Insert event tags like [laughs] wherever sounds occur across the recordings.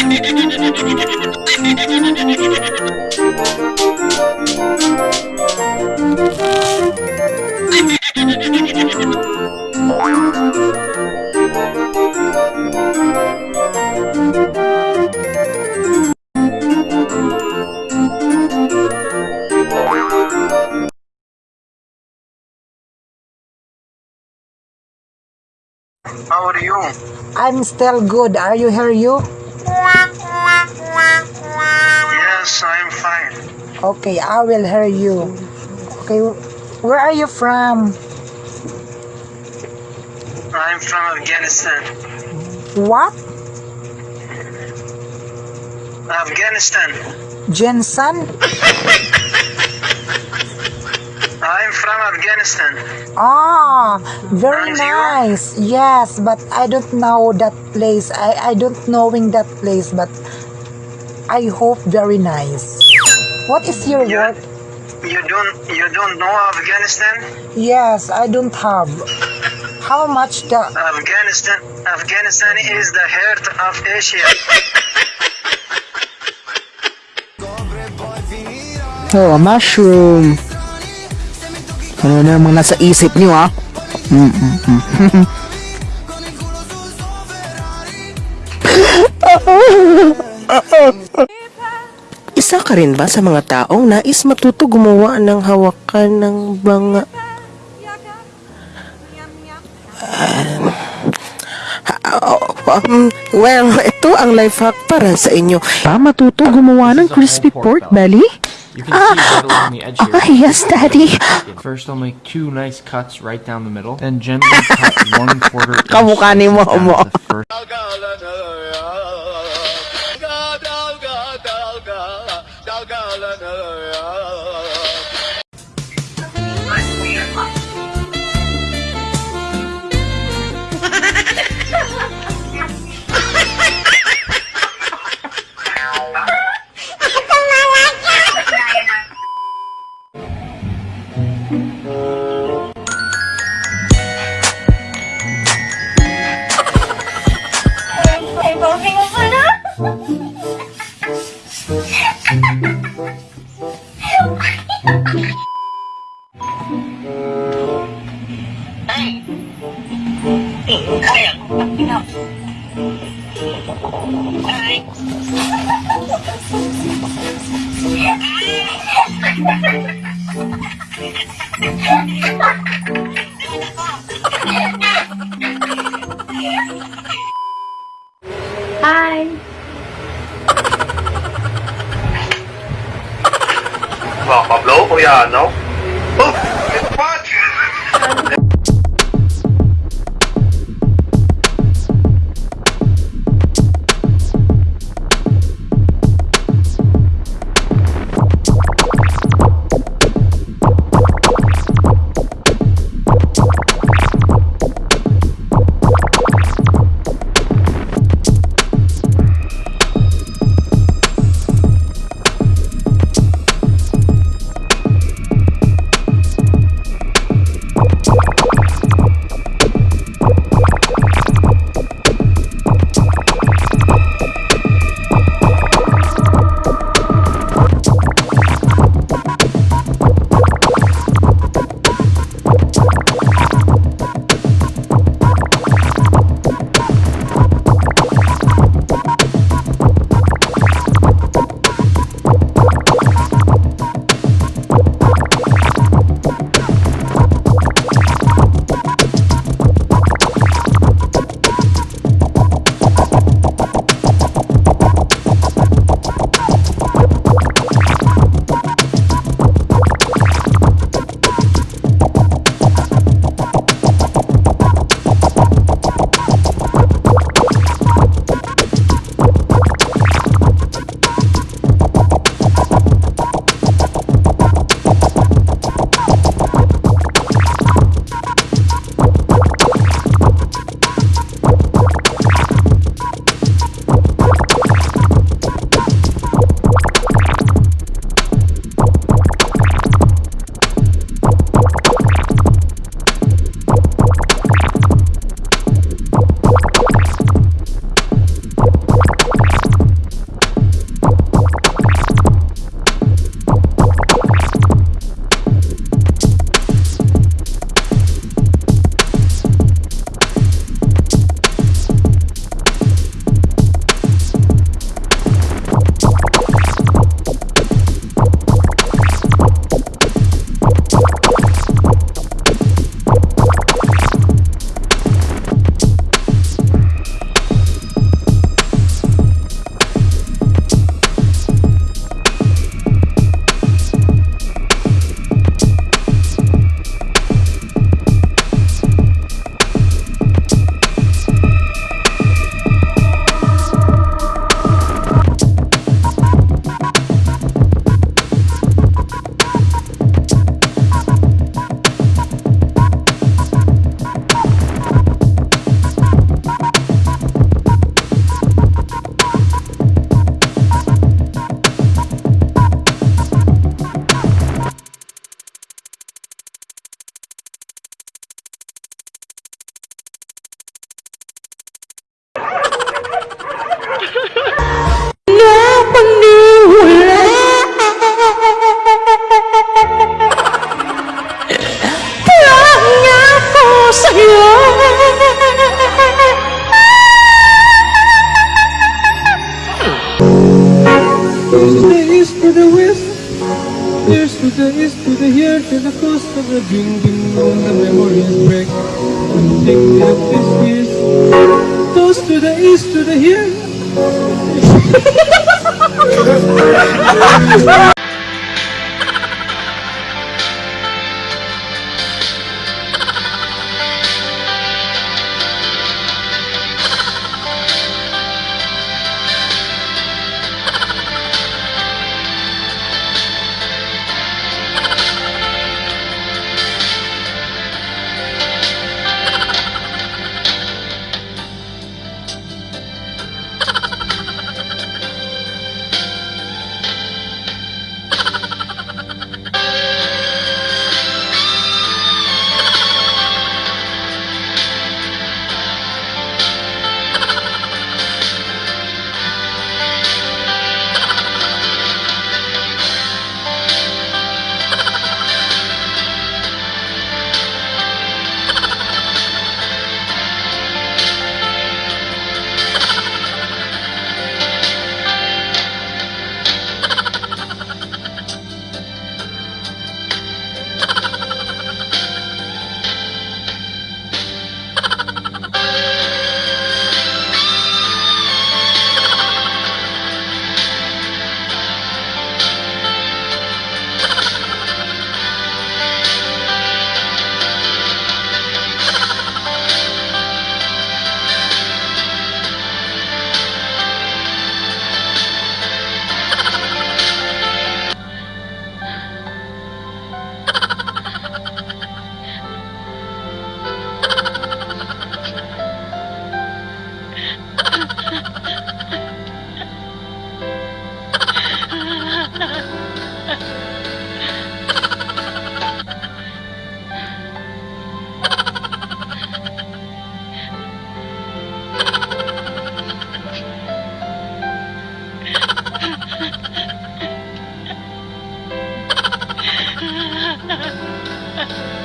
How are you? I'm still good. Are you here, you? Yes, I'm fine. Okay, I will hear you. Okay, where are you from? I'm from Afghanistan. What? Afghanistan. Jensen? I'm from Afghanistan. Ah, very And nice. Yes, but I don't know that place. I, I don't knowing that place, but I hope very nice. What is your You, work? you don't you don't know Afghanistan? Yes, I don't have. How much the Afghanistan Afghanistan is the heart of Asia. Oh, mushroom. Ano na naman nasa isip niyo ah? Mm, mm, mm. [laughs] Isa ka rin ba sa mga taong nais matuto gumawa ng hawakan ng banga? Um, well, ito ang life hack para sa inyo. Pa matuto gumawa ng crispy pork belly? You can see right along the edge here. Ah, yes, daddy. First, I'll make two nice cuts right down the middle, then gently cut one quarter [laughs] inch Kamukha ni slices down Momo. Kuya, ano? Coast of the ding ding dong, the memories break. Think of this years. Toast to the east, to the here. [laughs] 哈哈。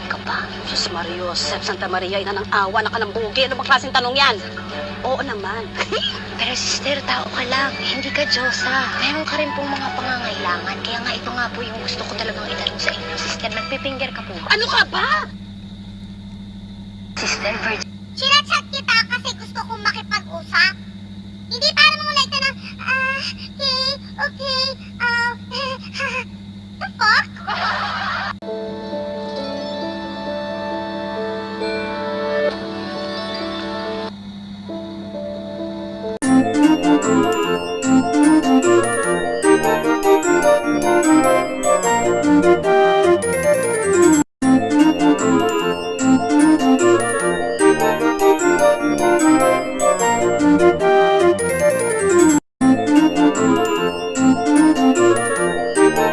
Virgin ka pa. Diyos Mario, Joseph Santa Maria, ina ng awa, naka ng bugi. Ano bang klaseng tanong yan? Oo naman. [laughs] Pero sister, tao ka lang. Hindi ka Diyosa. Meron ka rin pong mga pangangailangan. Kaya nga ito nga po yung gusto ko talagang itanong sa inyo. Sister, nagpipinger ka po ano ka ba? Sister, virgin.